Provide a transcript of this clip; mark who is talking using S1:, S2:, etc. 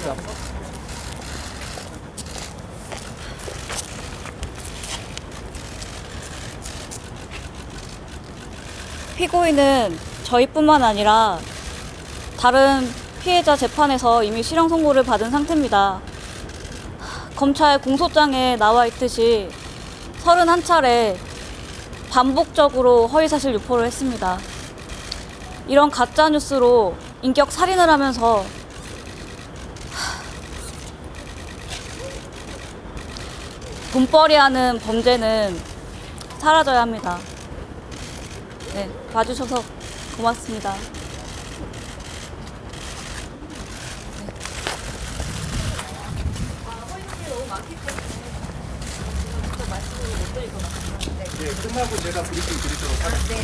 S1: 있죠. 피고인은 저희뿐만 아니라 다른 피해자 재판에서 이미 실형 선고를 받은 상태입니다. 검찰 공소장에 나와 있듯이 31차례 반복적으로 허위사실 유포를 했습니다. 이런 가짜뉴스로 인격 살인을 하면서 돈벌이하는 범죄는 사라져야 합니다. 네, 봐주셔서 고맙습니다.
S2: 예, 끝나고 제가 브리핑 드리도록 하겠습니다.